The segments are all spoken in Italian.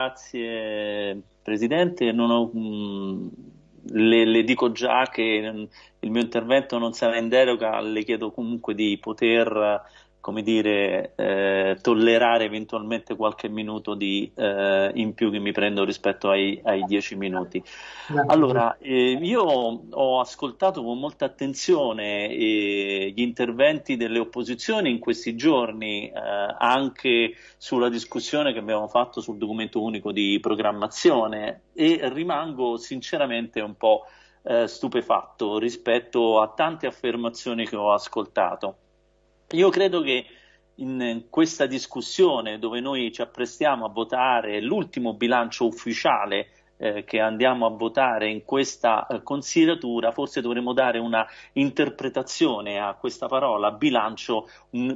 Grazie Presidente, ho, mh, mm, le, le, dico già che il mio intervento non sarà in deroga, le chiedo comunque di poter come dire, eh, tollerare eventualmente qualche minuto di, eh, in più che mi prendo rispetto ai, ai dieci minuti. Allora, eh, io ho ascoltato con molta attenzione eh, gli interventi delle opposizioni in questi giorni, eh, anche sulla discussione che abbiamo fatto sul documento unico di programmazione e rimango sinceramente un po' eh, stupefatto rispetto a tante affermazioni che ho ascoltato. Io credo che in questa discussione dove noi ci apprestiamo a votare l'ultimo bilancio ufficiale eh, che andiamo a votare in questa eh, consideratura, forse dovremmo dare una interpretazione a questa parola bilancio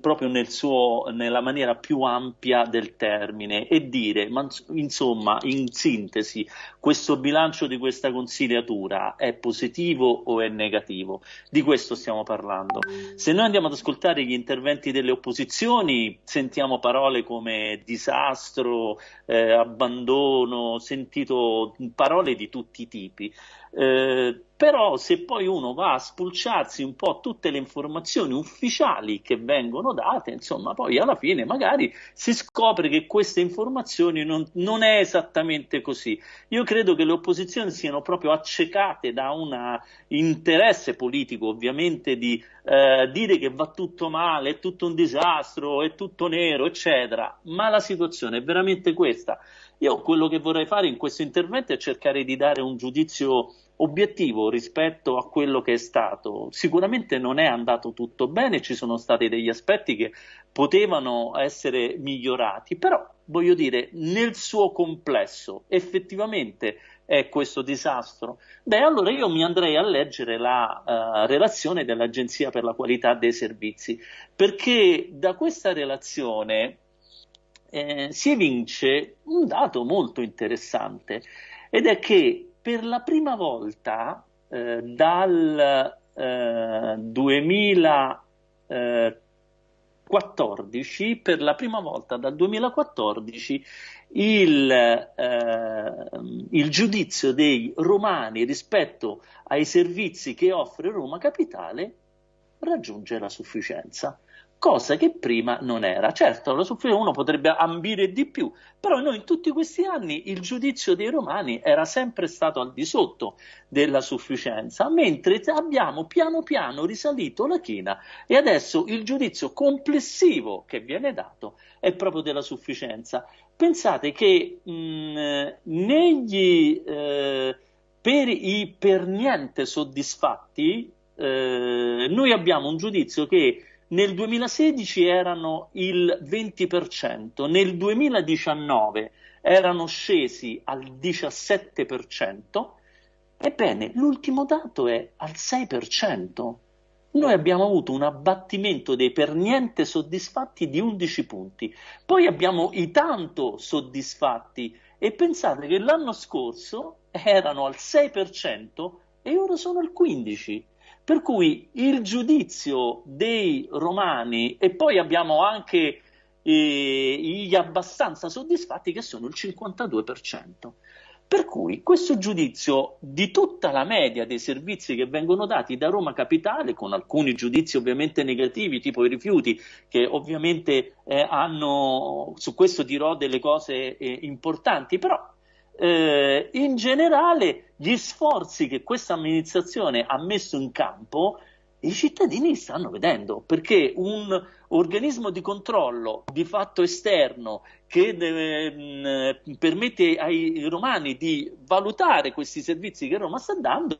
proprio nel suo, nella maniera più ampia del termine e dire, ma, insomma, in sintesi, questo bilancio di questa consigliatura è positivo o è negativo? Di questo stiamo parlando. Se noi andiamo ad ascoltare gli interventi delle opposizioni, sentiamo parole come disastro, eh, abbandono, sentito parole di tutti i tipi. Eh, però se poi uno va a spulciarsi un po' tutte le informazioni ufficiali che vengono date, insomma, poi alla fine magari si scopre che queste informazioni non, non è esattamente così. Io credo che le opposizioni siano proprio accecate da un interesse politico, ovviamente, di eh, dire che va tutto male, è tutto un disastro, è tutto nero, eccetera, ma la situazione è veramente questa. Io quello che vorrei fare in questo intervento è cercare di dare un giudizio obiettivo rispetto a quello che è stato. Sicuramente non è andato tutto bene, ci sono stati degli aspetti che potevano essere migliorati, però voglio dire, nel suo complesso effettivamente è questo disastro? Beh, allora io mi andrei a leggere la uh, relazione dell'Agenzia per la qualità dei servizi, perché da questa relazione eh, si evince un dato molto interessante ed è che per la prima volta eh, dal eh, 2014, per la prima volta dal 2014 il, eh, il, giudizio dei romani rispetto ai servizi che offre Roma Capitale raggiunge la sufficienza cosa che prima non era. Certo, la sofferenza uno potrebbe ambire di più, però noi in tutti questi anni il giudizio dei romani era sempre stato al di sotto della sufficienza, mentre abbiamo piano piano risalito la china e adesso il giudizio complessivo che viene dato è proprio della sufficienza. Pensate che mh, negli, eh, per i per niente soddisfatti eh, noi abbiamo un giudizio che nel 2016 erano il 20%, nel 2019 erano scesi al 17%, ebbene l'ultimo dato è al 6%. Noi abbiamo avuto un abbattimento dei per niente soddisfatti di 11 punti, poi abbiamo i tanto soddisfatti e pensate che l'anno scorso erano al 6% e ora sono al 15%. Per cui il giudizio dei romani e poi abbiamo anche eh, gli abbastanza soddisfatti che sono il 52%. Per cui questo giudizio di tutta la media dei servizi che vengono dati da Roma Capitale, con alcuni giudizi ovviamente negativi, tipo i rifiuti, che ovviamente eh, hanno, su questo dirò delle cose eh, importanti, però eh, in generale gli sforzi che questa amministrazione ha messo in campo i cittadini stanno vedendo perché un organismo di controllo di fatto esterno che deve, mh, permette ai romani di valutare questi servizi che Roma sta dando,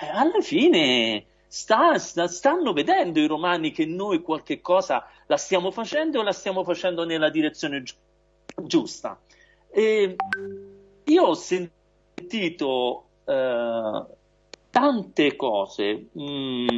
eh, alla fine sta, sta, stanno vedendo i romani che noi qualche cosa la stiamo facendo o la stiamo facendo nella direzione gi- giusta. E, io ho sentito eh, tante cose mh, mm,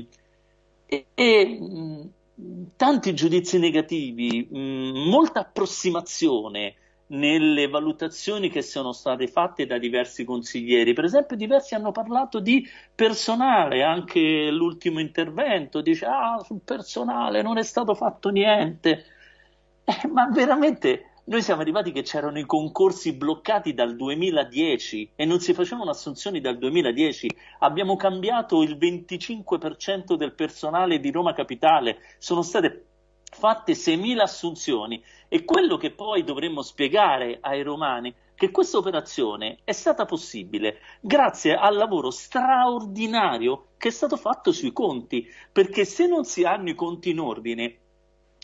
e, e mh, mm, tanti giudizi negativi, mh, mm, molta approssimazione nelle valutazioni che sono state fatte da diversi consiglieri. Per esempio, diversi hanno parlato di personale, anche l'ultimo intervento dice: Ah, sul personale non è stato fatto niente. Eh, ma veramente Noi siamo arrivati che c'erano i concorsi bloccati dal 2010 e non si facevano assunzioni dal 2010. Abbiamo cambiato il 25% del personale di Roma Capitale. Sono state fatte 6.000 assunzioni e quello che poi dovremmo spiegare ai romani che questa operazione è stata possibile grazie al lavoro straordinario che è stato fatto sui conti, perché se non si hanno i conti in ordine,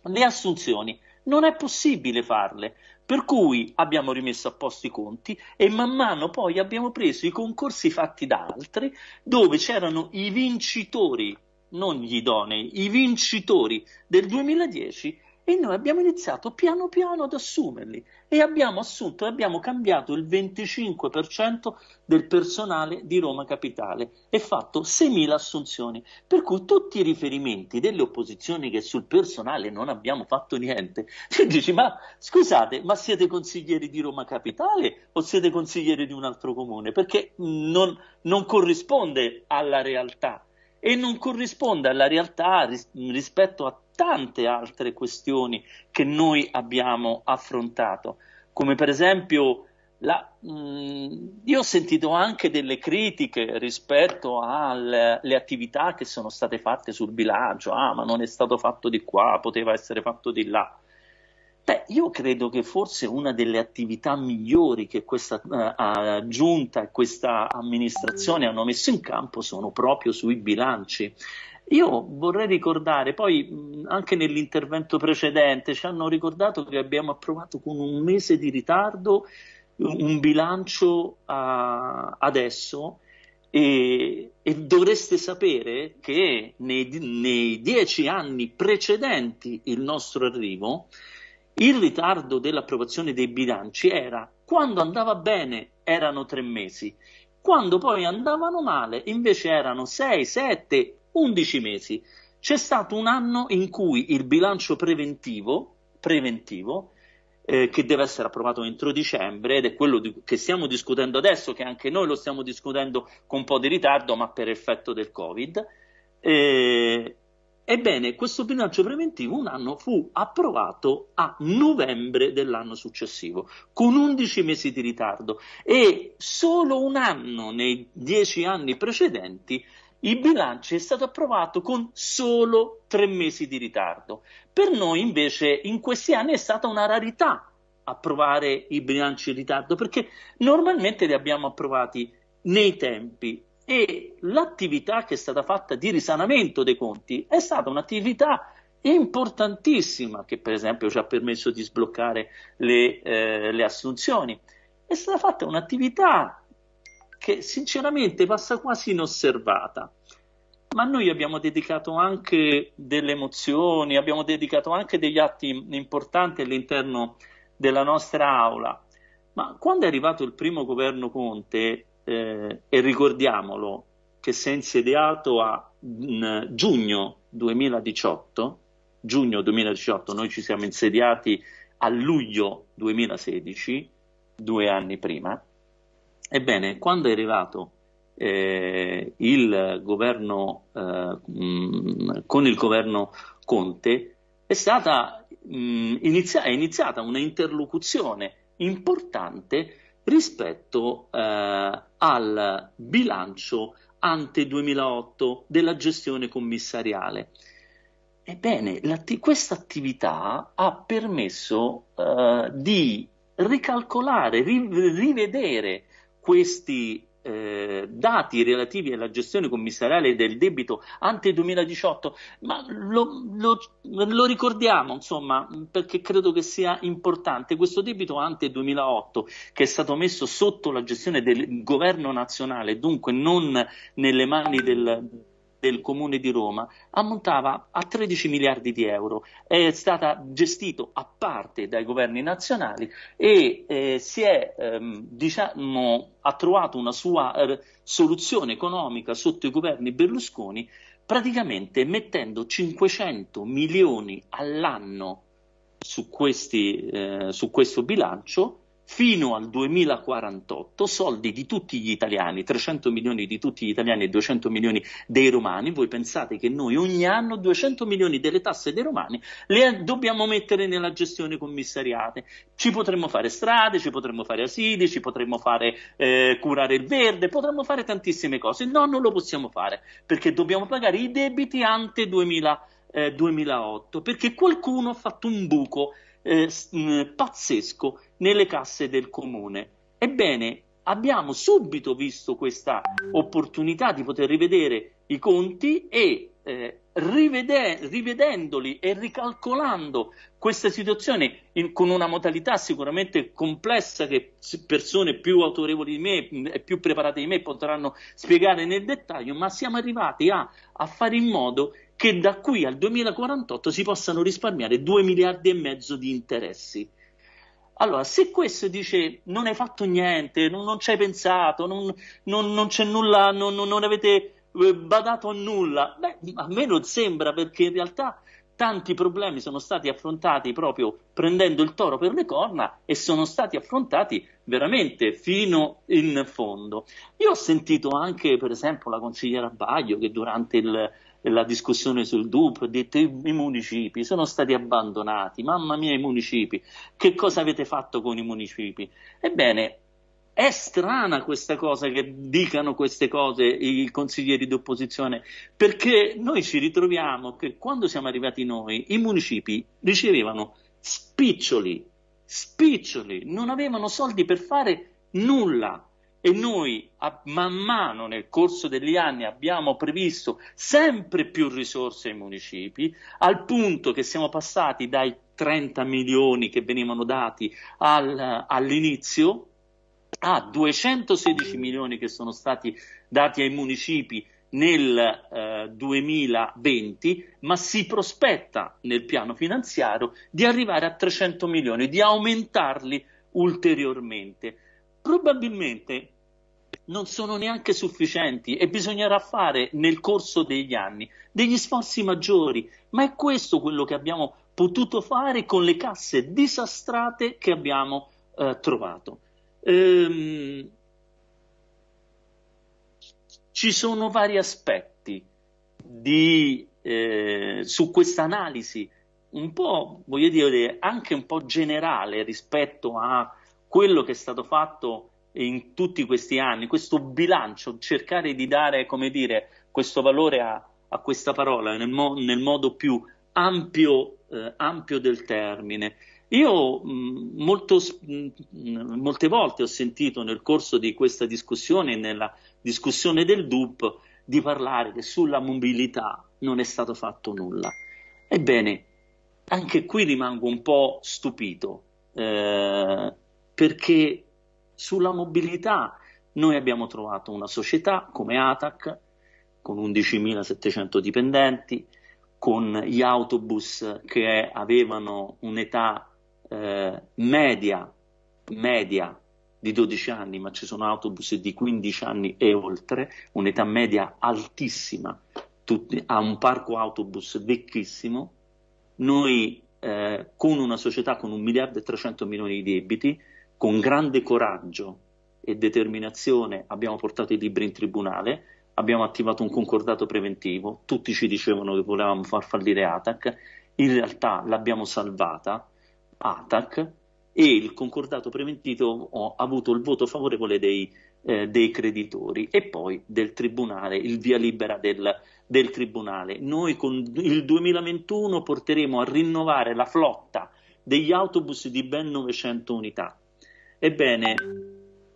le assunzioni non è possibile farle. Per cui abbiamo rimesso a posto i conti e man mano poi abbiamo preso i concorsi fatti da altri dove c'erano i vincitori non gli idonei, i vincitori del 2010 e noi abbiamo iniziato piano piano ad assumerli e abbiamo assunto e abbiamo cambiato il 25% del personale di Roma Capitale e fatto 6.000 assunzioni. Per cui tutti i riferimenti delle opposizioni che sul personale non abbiamo fatto niente, ti dici ma scusate, ma siete consiglieri di Roma Capitale o siete consiglieri di un altro comune? Perché non, non corrisponde alla realtà e non corrisponde alla realtà ris- rispetto a tante altre questioni che noi abbiamo affrontato, come per esempio la, mh, mm, io ho sentito anche delle critiche rispetto alle attività che sono state fatte sul bilancio, ah ma non è stato fatto di qua, poteva essere fatto di là. Beh, io credo che forse una delle attività migliori che questa uh, giunta e questa amministrazione hanno messo in campo sono proprio sui bilanci. Io vorrei ricordare, poi anche nell'intervento precedente ci hanno ricordato che abbiamo approvato con un mese di ritardo un bilancio uh, adesso e, e, dovreste sapere che nei, nei dieci anni precedenti il nostro arrivo il ritardo dell'approvazione dei bilanci era quando andava bene erano tre mesi, quando poi andavano male invece erano sei, sette, undici mesi. C'è stato un anno in cui il bilancio preventivo, preventivo eh, che deve essere approvato entro dicembre ed è quello di, che stiamo discutendo adesso, che anche noi lo stiamo discutendo con un po' di ritardo, ma per effetto del Covid. Eh, Ebbene, questo bilancio preventivo un anno fu approvato a novembre dell'anno successivo, con 11 mesi di ritardo e solo un anno nei dieci anni precedenti il bilancio è stato approvato con solo tre mesi di ritardo. Per noi invece in questi anni è stata una rarità approvare i bilanci in ritardo perché normalmente li abbiamo approvati nei tempi e l'attività che è stata fatta di risanamento dei conti è stata un'attività importantissima che per esempio ci ha permesso di sbloccare le, eh, le assunzioni. È stata fatta un'attività che sinceramente passa quasi inosservata. Ma noi abbiamo dedicato anche delle emozioni, abbiamo dedicato anche degli atti importanti all'interno della nostra aula. Ma quando è arrivato il primo governo Conte, eh, e ricordiamolo che si è insediato a in, giugno 2018, giugno 2018, noi ci siamo insediati a luglio 2016, due anni prima. Ebbene, quando è arrivato eh, il governo, eh, mh, con il governo Conte, è stata mh, inizia- è iniziata una interlocuzione importante rispetto eh, al bilancio ante 2008 della gestione commissariale. Ebbene, questa attività ha permesso eh, di ricalcolare, ri- rivedere questi eh, dati relativi alla gestione commissariale del debito ante 2018, ma lo, lo, lo, ricordiamo, insomma, perché credo che sia importante. Questo debito ante 2008, che è stato messo sotto la gestione del governo nazionale, dunque non nelle mani del del Comune di Roma ammontava a 13 miliardi di euro, è stata gestito a parte dai governi nazionali e eh, si è, ehm, diciamo, ha trovato una sua eh, soluzione economica sotto i governi Berlusconi praticamente mettendo 500 milioni all'anno su, questi, eh, su questo bilancio fino al 2048 soldi di tutti gli italiani, 300 milioni di tutti gli italiani e 200 milioni dei romani, voi pensate che noi ogni anno 200 milioni delle tasse dei romani le dobbiamo mettere nella gestione commissariate, ci potremmo fare strade, ci potremmo fare asili, ci potremmo fare eh, curare il verde, potremmo fare tantissime cose, no non lo possiamo fare perché dobbiamo pagare i debiti ante 2000, eh, 2008 perché qualcuno ha fatto un buco eh, pazzesco nelle casse del comune. Ebbene, abbiamo subito visto questa opportunità di poter rivedere i conti e eh, rivede- rivedendoli e ricalcolando questa situazione in, con una modalità sicuramente complessa che persone più autorevoli di me e più preparate di me potranno spiegare nel dettaglio, ma siamo arrivati a, a fare in modo che da qui al 2048 si possano risparmiare 2 miliardi e mezzo di interessi. Allora, se questo dice non hai fatto niente, non, non ci hai pensato, non, non, non c'è nulla, non, avete eh, badato a nulla, beh, a me non sembra perché in realtà tanti problemi sono stati affrontati proprio prendendo il toro per le corna e sono stati affrontati veramente fino in fondo. Io ho sentito anche, per esempio, la consigliera Baglio che durante il, la discussione sul DUP, ha detto i municipi sono stati abbandonati, mamma mia i municipi, che cosa avete fatto con i municipi? Ebbene, è strana questa cosa che dicano queste cose i consiglieri d'opposizione, perché noi ci ritroviamo che quando siamo arrivati noi, i municipi ricevevano spiccioli, spiccioli, non avevano soldi per fare nulla e noi a, man mano nel corso degli anni abbiamo previsto sempre più risorse ai municipi, al punto che siamo passati dai 30 milioni che venivano dati al, all'inizio a 216 milioni che sono stati dati ai municipi nel eh, 2020, ma si prospetta nel piano finanziario di arrivare a 300 milioni, di aumentarli ulteriormente. Probabilmente non sono neanche sufficienti e bisognerà fare nel corso degli anni degli sforzi maggiori, ma è questo quello che abbiamo potuto fare con le casse disastrate che abbiamo eh, trovato. Ehm, ci sono vari aspetti di, eh, su questa analisi un po', voglio dire, anche un po' generale rispetto a quello che è stato fatto in tutti questi anni, questo bilancio, cercare di dare, come dire, questo valore a, a questa parola nel, mo- nel, modo più ampio, eh, ampio del termine. Io mh, molto, mh, molte volte ho sentito nel corso di questa discussione, nella discussione del DUP, di parlare che sulla mobilità non è stato fatto nulla. Ebbene, anche qui rimango un po' stupito, eh, perché sulla mobilità noi abbiamo trovato una società come ATAC con 11.700 dipendenti, con gli autobus che avevano un'età eh, media, media di 12 anni, ma ci sono autobus di 15 anni e oltre, un'età media altissima, tutti, ha un parco autobus vecchissimo. Noi eh, con una società con un miliardo e 300 milioni di debiti, con grande coraggio e determinazione abbiamo portato i libri in tribunale, abbiamo attivato un concordato preventivo, tutti ci dicevano che volevamo far fallire ATAC, in realtà l'abbiamo salvata, ATAC, e il concordato preventivo ha avuto il voto favorevole dei, eh, dei creditori e poi del tribunale, il via libera del, del tribunale. Noi con il 2021 porteremo a rinnovare la flotta degli autobus di ben 900 unità Ebbene,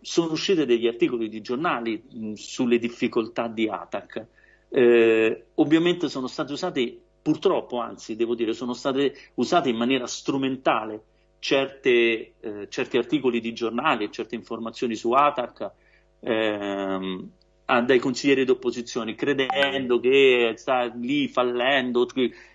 sono usciti degli articoli di giornali mh, sulle difficoltà di ATAC. Eh, ovviamente sono state usate, purtroppo anzi devo dire, sono state usate in maniera strumentale certe, eh, certi articoli di giornali e certe informazioni su ATAC ehm, dai consiglieri d'opposizione, credendo che sta lì fallendo,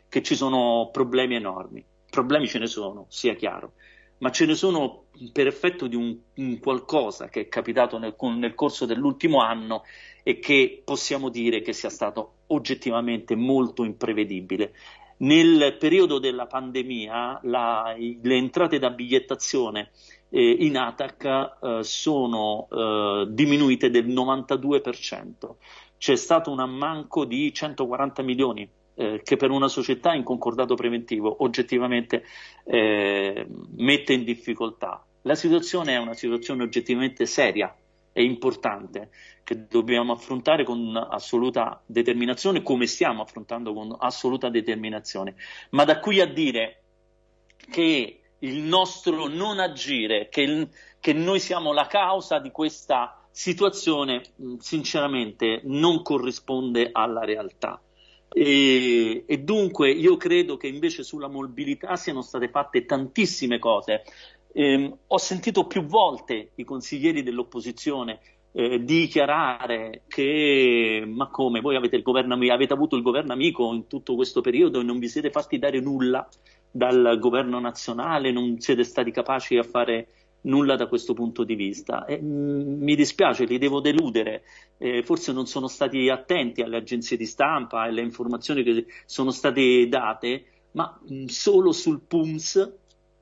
che ci sono problemi enormi. Problemi ce ne sono, sia chiaro ma ce ne sono per effetto di un, un qualcosa che è capitato nel, nel, corso dell'ultimo anno e che possiamo dire che sia stato oggettivamente molto imprevedibile. Nel periodo della pandemia la, le entrate da bigliettazione eh, in ATAC eh, sono eh, diminuite del 92%. C'è stato un ammanco di 140 milioni eh, che per una società in concordato preventivo oggettivamente eh, mette in difficoltà. La situazione è una situazione oggettivamente seria e importante che dobbiamo affrontare con assoluta determinazione, come stiamo affrontando con assoluta determinazione. Ma da qui a dire che il nostro non agire, che, il, che noi siamo la causa di questa situazione, sinceramente non corrisponde alla realtà. E, e, dunque io credo che invece sulla mobilità siano state fatte tantissime cose. Eh, ho sentito più volte i consiglieri dell'opposizione eh, dichiarare che ma come voi avete, governo, avete avuto il governo amico in tutto questo periodo e non vi siete fatti dare nulla dal governo nazionale, non siete stati capaci a fare nulla da questo punto di vista. E, mm, mi dispiace, li devo deludere, eh, forse non sono stati attenti alle agenzie di stampa e alle informazioni che sono state date, ma mh, mm, solo sul PUMS,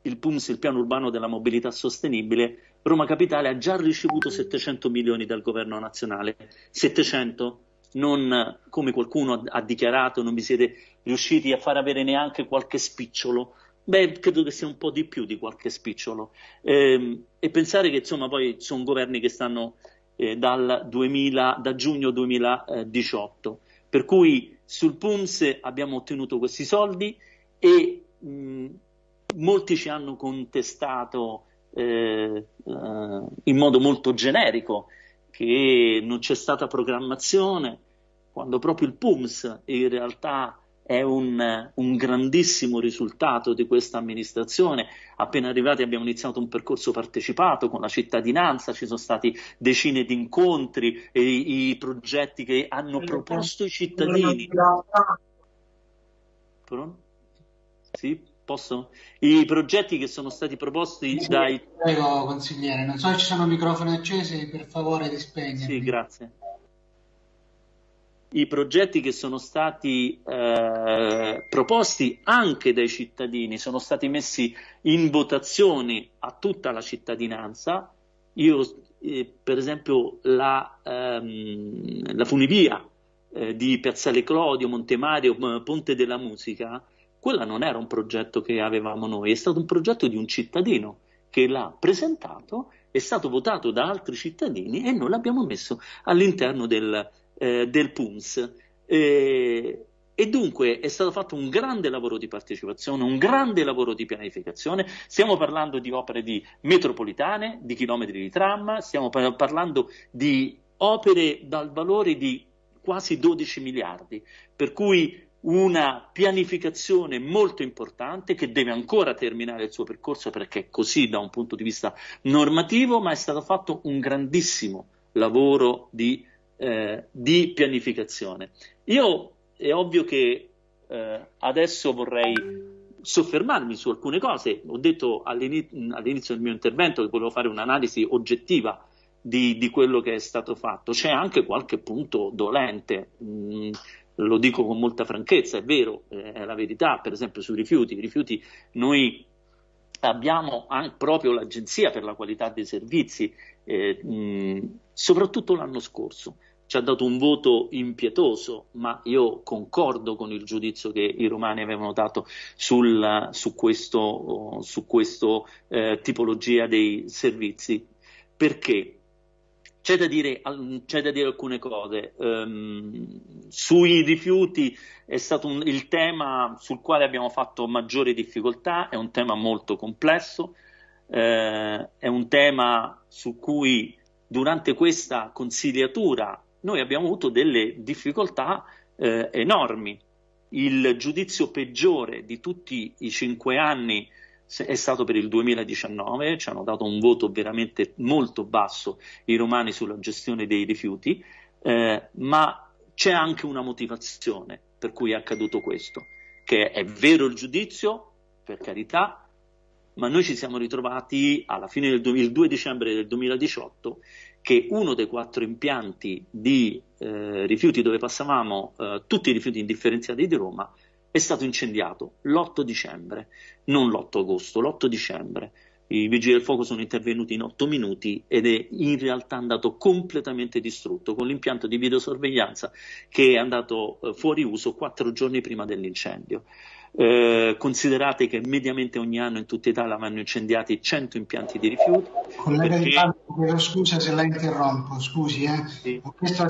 il PUMS, il piano urbano della mobilità sostenibile, Roma Capitale ha già ricevuto 700 milioni dal governo nazionale. 700? Non come qualcuno ha dichiarato, non vi siete riusciti a far avere neanche qualche spicciolo Beh, credo che sia un po' di più di qualche spicciolo. Eh, e pensare che insomma poi sono governi che stanno eh, dal 2000, da giugno 2018. Per cui sul PUMS abbiamo ottenuto questi soldi e mh, molti ci hanno contestato eh, in modo molto generico che non c'è stata programmazione, quando proprio il PUMS in realtà è un, un, grandissimo risultato di questa amministrazione. Appena arrivati abbiamo iniziato un percorso partecipato con la cittadinanza, ci sono stati decine di incontri, e i, i progetti che hanno proposto i cittadini. Sì, posso? I progetti che sono stati proposti sì, dai... Prego, consigliere, non so se ci sono microfoni accesi, per favore di spegnere. Sì, grazie i progetti che sono stati eh, proposti anche dai cittadini sono stati messi in votazione a tutta la cittadinanza. Io, eh, per esempio, la, ehm, la funivia eh, di Piazzale Clodio, Montemario, Ponte della Musica, quella non era un progetto che avevamo noi, è stato un progetto di un cittadino che l'ha presentato, è stato votato da altri cittadini e noi l'abbiamo messo all'interno del, eh, del PUMS. Eh, e dunque è stato fatto un grande lavoro di partecipazione, un grande lavoro di pianificazione. Stiamo parlando di opere di metropolitane, di chilometri di tram, stiamo par- parlando di opere dal valore di quasi 12 miliardi, per cui una pianificazione molto importante che deve ancora terminare il suo percorso perché è così da un punto di vista normativo, ma è stato fatto un grandissimo lavoro di eh, di pianificazione. Io è ovvio che eh, adesso vorrei soffermarmi su alcune cose. Ho detto all'inizio, all'inizio del mio intervento che volevo fare un'analisi oggettiva di, di, quello che è stato fatto. C'è anche qualche punto dolente. Mm, lo dico con molta franchezza, è vero, è la verità, per esempio sui rifiuti. I rifiuti noi abbiamo proprio l'Agenzia per la qualità dei servizi, eh, mh, soprattutto l'anno scorso. Ci ha dato un voto impietoso, ma io concordo con il giudizio che i romani avevano dato sul, su questo eh, tipologia dei servizi. Perché? C'è da dire, c'è da dire alcune cose. Um, sui rifiuti è stato un, il tema sul quale abbiamo fatto maggiori difficoltà, è un tema molto complesso, eh, è un tema su cui durante questa consigliatura noi abbiamo avuto delle difficoltà eh, enormi. Il giudizio peggiore di tutti i cinque anni è stato per il 2019, ci hanno dato un voto veramente molto basso i romani sulla gestione dei rifiuti, eh, ma c'è anche una motivazione per cui è accaduto questo, che è vero il giudizio, per carità, ma noi ci siamo ritrovati alla fine del 2000, il 2 dicembre del 2018 che uno dei quattro impianti di eh, rifiuti dove passavamo eh, tutti i rifiuti indifferenziati di Roma è stato incendiato l'8 dicembre, non l'8 agosto, l'8 dicembre. I vigili del fuoco sono intervenuti in otto minuti ed è in realtà andato completamente distrutto con l'impianto di videosorveglianza che è andato eh, fuori uso quattro giorni prima dell'incendio. Eh, considerate che mediamente ogni anno in tutta Italia vanno incendiati 100 impianti di rifiuti. Collega perché... Di Pablo, scusa se la interrompo, scusi, eh. sì. ho chiesto